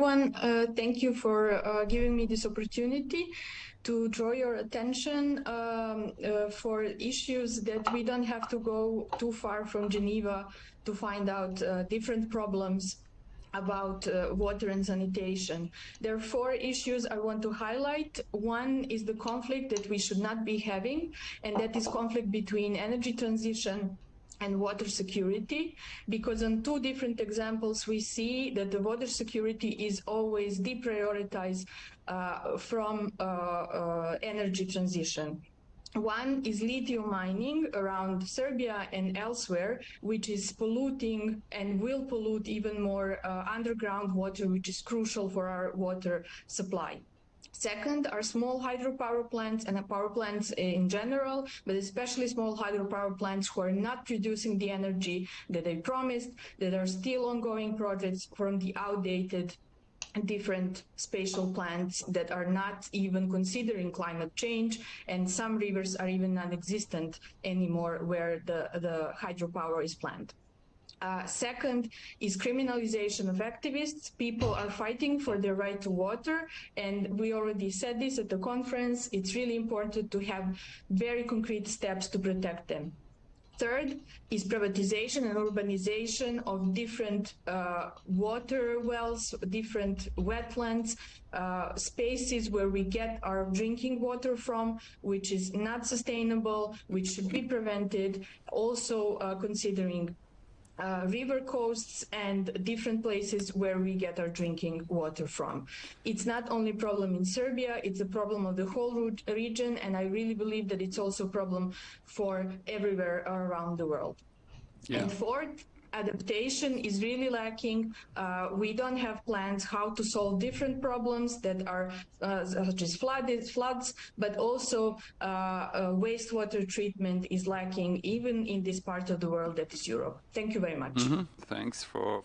everyone. Uh, thank you for uh, giving me this opportunity to draw your attention um, uh, for issues that we don't have to go too far from Geneva to find out uh, different problems about uh, water and sanitation. There are four issues I want to highlight. One is the conflict that we should not be having, and that is conflict between energy transition and water security because on two different examples we see that the water security is always deprioritized uh, from uh, uh, energy transition. One is lithium mining around Serbia and elsewhere, which is polluting and will pollute even more uh, underground water, which is crucial for our water supply. Second are small hydropower plants and power plants in general, but especially small hydropower plants who are not producing the energy that they promised, that are still ongoing projects from the outdated different spatial plants that are not even considering climate change and some rivers are even non-existent anymore where the, the hydropower is planned. Uh, second is criminalization of activists. People are fighting for their right to water, and we already said this at the conference. It's really important to have very concrete steps to protect them. Third is privatization and urbanization of different uh, water wells, different wetlands, uh, spaces where we get our drinking water from, which is not sustainable, which should be prevented. Also uh, considering uh, river coasts and different places where we get our drinking water from. It's not only a problem in Serbia, it's a problem of the whole region, and I really believe that it's also a problem for everywhere around the world. Yeah. And fourth, adaptation is really lacking. Uh, we don't have plans how to solve different problems that are uh, such as flooded, floods, but also uh, uh, wastewater treatment is lacking even in this part of the world that is Europe. Thank you very much. Mm -hmm. Thanks for